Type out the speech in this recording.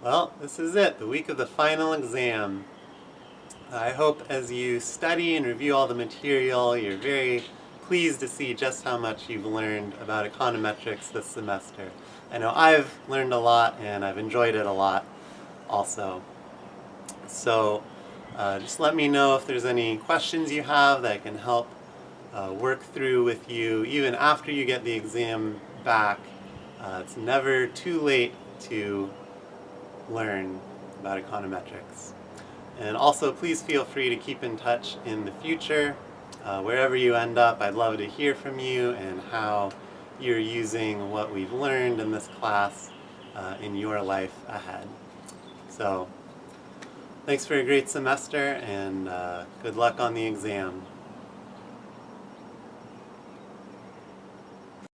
Well, this is it, the week of the final exam. I hope as you study and review all the material, you're very pleased to see just how much you've learned about econometrics this semester. I know I've learned a lot and I've enjoyed it a lot also. So uh, just let me know if there's any questions you have that I can help uh, work through with you even after you get the exam back. Uh, it's never too late to learn about econometrics. And also please feel free to keep in touch in the future. Uh, wherever you end up, I'd love to hear from you and how you're using what we've learned in this class uh, in your life ahead. So, thanks for a great semester and uh, good luck on the exam.